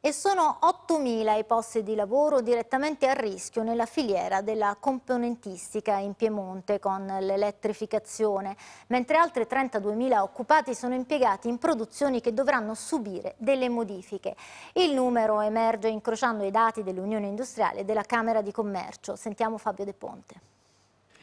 E sono 8.000 i posti di lavoro direttamente a rischio nella filiera della componentistica in Piemonte con l'elettrificazione, mentre altri 32.000 occupati sono impiegati in produzioni che dovranno subire delle modifiche. Il numero emerge incrociando i dati dell'Unione Industriale e della Camera di Commercio. Sentiamo Fabio De Ponte.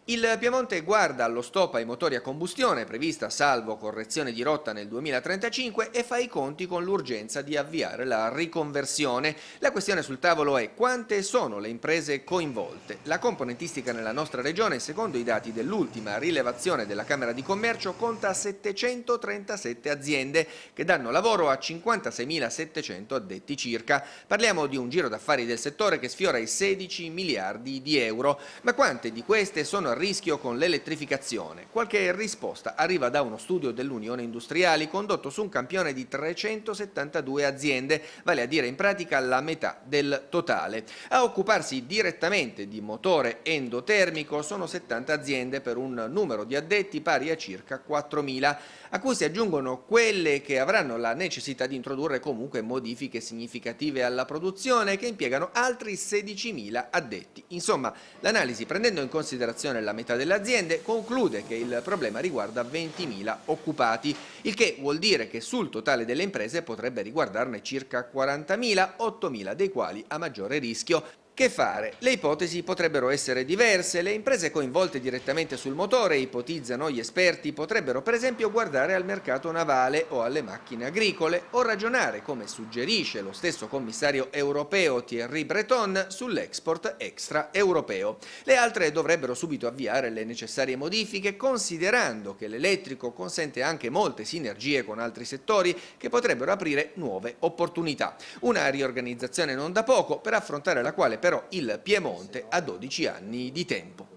Il Piemonte guarda allo stop ai motori a combustione prevista salvo correzione di rotta nel 2035 e fa i conti con l'urgenza di avviare la riconversione. La questione sul tavolo è quante sono le imprese coinvolte. La componentistica nella nostra regione, secondo i dati dell'ultima rilevazione della Camera di Commercio, conta 737 aziende che danno lavoro a 56.700 addetti circa. Parliamo di un giro d'affari del settore che sfiora i 16 miliardi di euro. Ma quante di queste sono rischio con l'elettrificazione. Qualche risposta arriva da uno studio dell'Unione Industriali condotto su un campione di 372 aziende, vale a dire in pratica la metà del totale. A occuparsi direttamente di motore endotermico sono 70 aziende per un numero di addetti pari a circa 4.000, a cui si aggiungono quelle che avranno la necessità di introdurre comunque modifiche significative alla produzione che impiegano altri 16.000 addetti. Insomma, l'analisi prendendo in considerazione la metà delle aziende, conclude che il problema riguarda 20.000 occupati, il che vuol dire che sul totale delle imprese potrebbe riguardarne circa 40.000, 8.000 dei quali a maggiore rischio. Che fare? Le ipotesi potrebbero essere diverse. Le imprese coinvolte direttamente sul motore, ipotizzano gli esperti, potrebbero per esempio guardare al mercato navale o alle macchine agricole o ragionare, come suggerisce lo stesso commissario europeo Thierry Breton, sull'export extraeuropeo. Le altre dovrebbero subito avviare le necessarie modifiche, considerando che l'elettrico consente anche molte sinergie con altri settori che potrebbero aprire nuove opportunità. Una riorganizzazione non da poco per affrontare la quale però il Piemonte ha 12 anni di tempo.